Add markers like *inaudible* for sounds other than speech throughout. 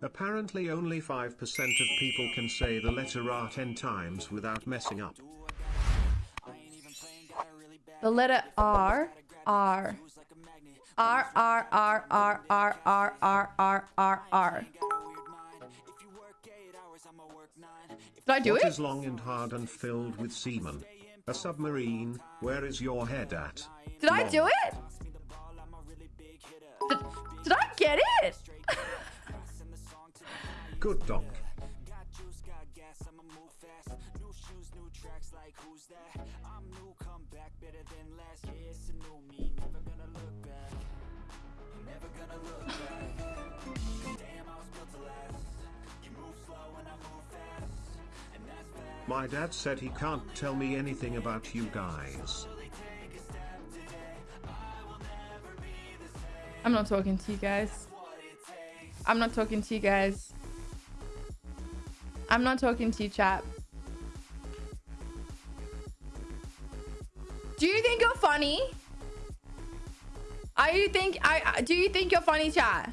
Apparently only 5% of people can say the letter R 10 times without messing up. The letter R. R. R, R, R, R, R, R, R, R, R, R. Did I do What it? is long and hard and filled with semen? A submarine, where is your head at? Did I do it? Did, did I get it? *laughs* Good dog. I'm new, come back better than last. It's a new me, never gonna look back. My dad said he can't tell me anything about you guys. I'm not talking to you guys. I'm not talking to you guys. I'm not talking to you, chap. Do you think you're funny? Are you think I do you think you're funny, chat?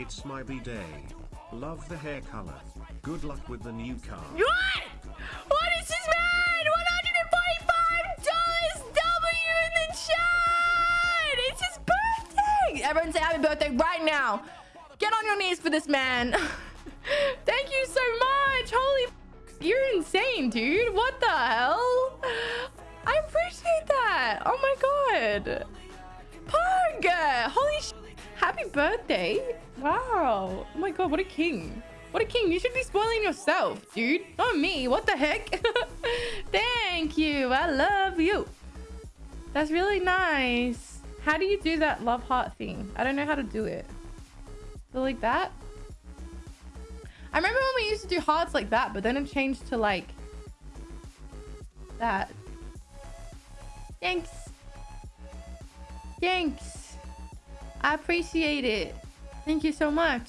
It's my B-day. Love the hair color. Good luck with the new car. What? What is this man? $145 W in the chat! It's his birthday! Everyone say happy birthday right now. Get on your knees for this man. *laughs* Thank you so much. Holy you're insane, dude. What the hell? I appreciate that. Oh my god. Pug! Holy sh Happy birthday. Wow. Oh my god, what a king. What a king. You should be spoiling yourself, dude. Not me. What the heck? *laughs* Thank you. I love you. That's really nice. How do you do that love heart thing? I don't know how to do it. So like that? I remember when we used to do hearts like that, but then it changed to like that. Thanks. Thanks. I appreciate it. Thank you so much.